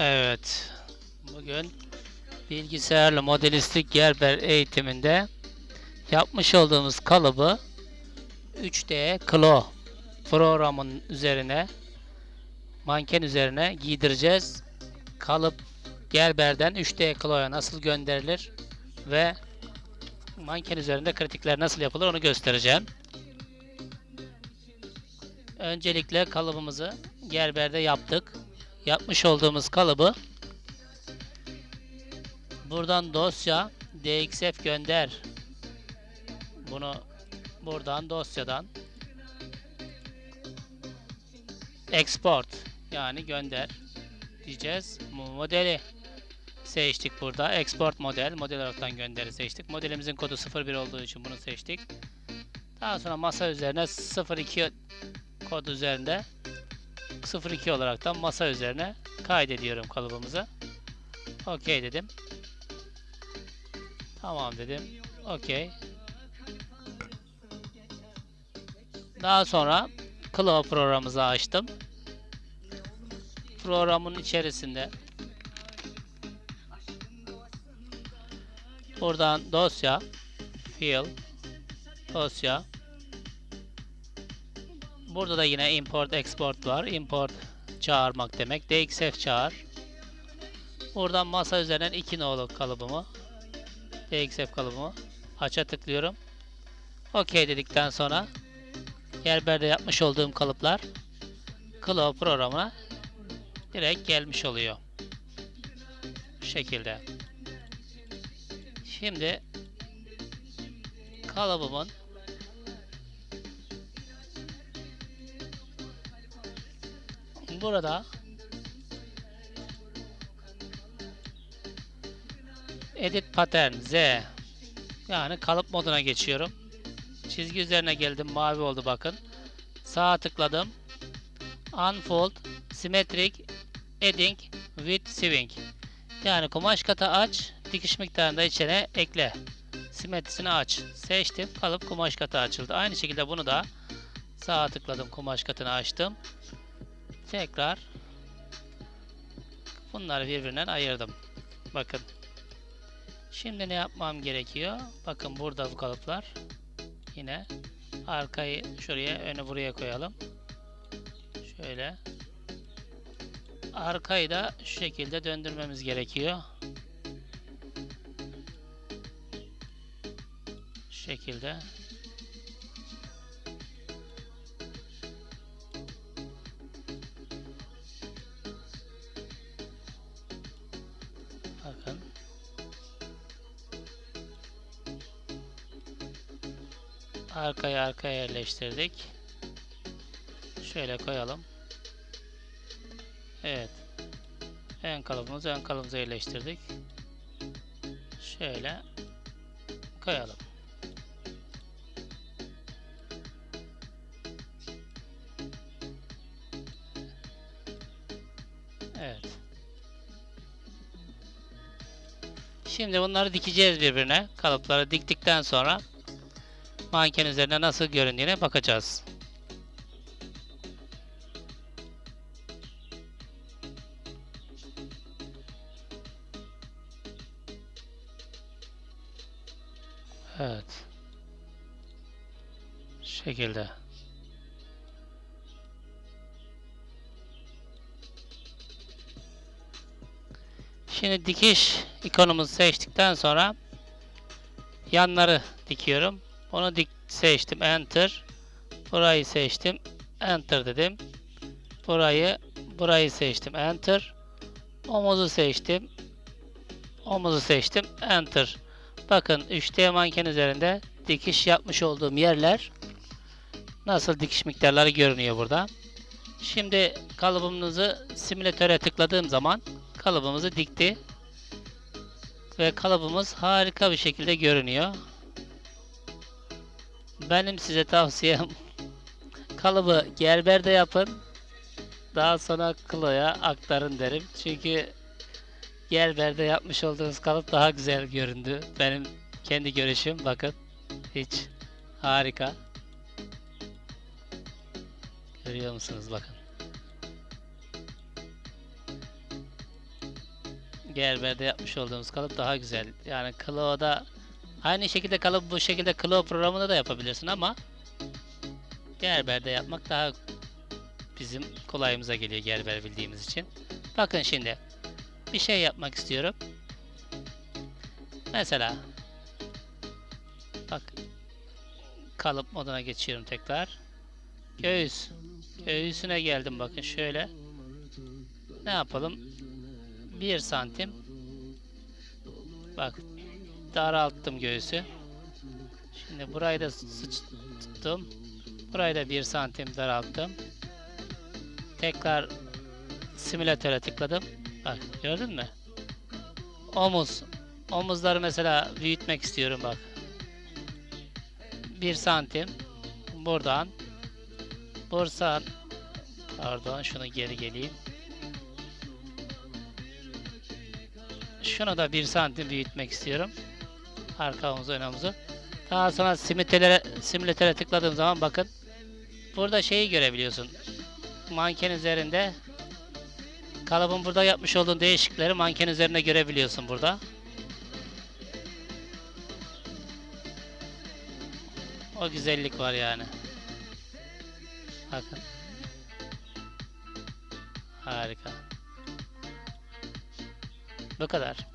Evet. Bugün bilgisayarlı modelistlik Gerber eğitiminde yapmış olduğumuz kalıbı 3D Klo programın üzerine manken üzerine giydireceğiz. Kalıp Gerber'den 3D Klo'ya nasıl gönderilir ve manken üzerinde kritikler nasıl yapılır onu göstereceğim. Öncelikle kalıbımızı Gerber'de yaptık. Yapmış olduğumuz kalıbı buradan dosya dxf gönder. Bunu buradan dosyadan export yani gönder diyeceğiz. Modeli seçtik burada. Export model. Model olaraktan gönderi seçtik. Modelimizin kodu 01 olduğu için bunu seçtik. Daha sonra masa üzerine 02 kod üzerinde 02 olaraktan masa üzerine kaydediyorum kalıbımızı. OK dedim. Tamam dedim. OK. Daha sonra Claw programımızı açtım. Programın içerisinde buradan dosya file dosya Burada da yine import export var. Import çağırmak demek. dxf çağır. Buradan masa üzerinden 2 nolu kalıbımı dxf kalıbımı aça tıklıyorum. OK dedikten sonra Gerber'de yapmış olduğum kalıplar Claw programına direkt gelmiş oluyor. Bu şekilde. Şimdi kalıbımın burada Edit Pattern Z yani kalıp moduna geçiyorum. Çizgi üzerine geldim. Mavi oldu bakın. Sağa tıkladım. Unfold Symmetric Adding with Swing yani kumaş katı aç dikiş miktarını içine ekle. Simetrisini aç. Seçtim. Kalıp kumaş katı açıldı. Aynı şekilde bunu da sağa tıkladım. Kumaş katını açtım. Tekrar bunları birbirinden ayırdım. Bakın. Şimdi ne yapmam gerekiyor? Bakın burada bu kalıplar. Yine arkayı şuraya, önü buraya koyalım. Şöyle. Arkayı da şu şekilde döndürmemiz gerekiyor. Şu şekilde. Arkaya arkaya yerleştirdik. Şöyle koyalım. Evet. Ön kalıbımızı ön kalıbımıza yerleştirdik. Şöyle koyalım. Evet. Şimdi bunları dikeceğiz birbirine. Kalıpları diktikten sonra manken üzerinde nasıl göründüğüne bakacağız. Evet. Şekilde. Şimdi dikiş ikonumuzu seçtikten sonra yanları dikiyorum. Onu dik seçtim. Enter. Burayı seçtim. Enter dedim. Burayı burayı seçtim. Enter. Omuzu seçtim. Omuzu seçtim. Enter. Bakın 3D manken üzerinde dikiş yapmış olduğum yerler nasıl dikiş miktarları görünüyor burada. Şimdi kalıbımızı simülatöre tıkladığım zaman kalıbımızı dikti. Ve kalıbımız harika bir şekilde görünüyor. Benim size tavsiyem kalıbı Gerber'de yapın. Daha sonra Klo'ya aktarın derim. Çünkü Gerber'de yapmış olduğunuz kalıp daha güzel göründü. Benim kendi görüşüm bakın. Hiç harika. Görüyor musunuz bakın. Gerber'de yapmış olduğumuz kalıp daha güzel. Yani Claw'da aynı şekilde kalıp bu şekilde Claw programında da yapabilirsin ama Gerber'de yapmak daha bizim kolayımıza geliyor Gerber bildiğimiz için. Bakın şimdi bir şey yapmak istiyorum. Mesela bak kalıp moduna geçiyorum tekrar. Göğüs. Göğüsüne geldim bakın şöyle. Ne yapalım? 1 santim. Bak daralttım göğüsü. Şimdi burayı da sıç tuttum. Burayı da 1 santim daralttım. Tekrar simülatöre tıkladım. Bak gördün mü? Omuz. Omuzları mesela büyütmek istiyorum bak. 1 santim. Buradan. Buradan. Pardon şunu geri geleyim. Şunu da 1 santim büyütmek istiyorum. Arka omuzu ön omuzu. Daha sonra simülatöre, simülatöre tıkladığım zaman bakın. Burada şeyi görebiliyorsun. Manken üzerinde kalıbın burada yapmış olduğun değişiklikleri manken üzerinde görebiliyorsun burada. O güzellik var yani. Bakın. Harika. Bu kadar.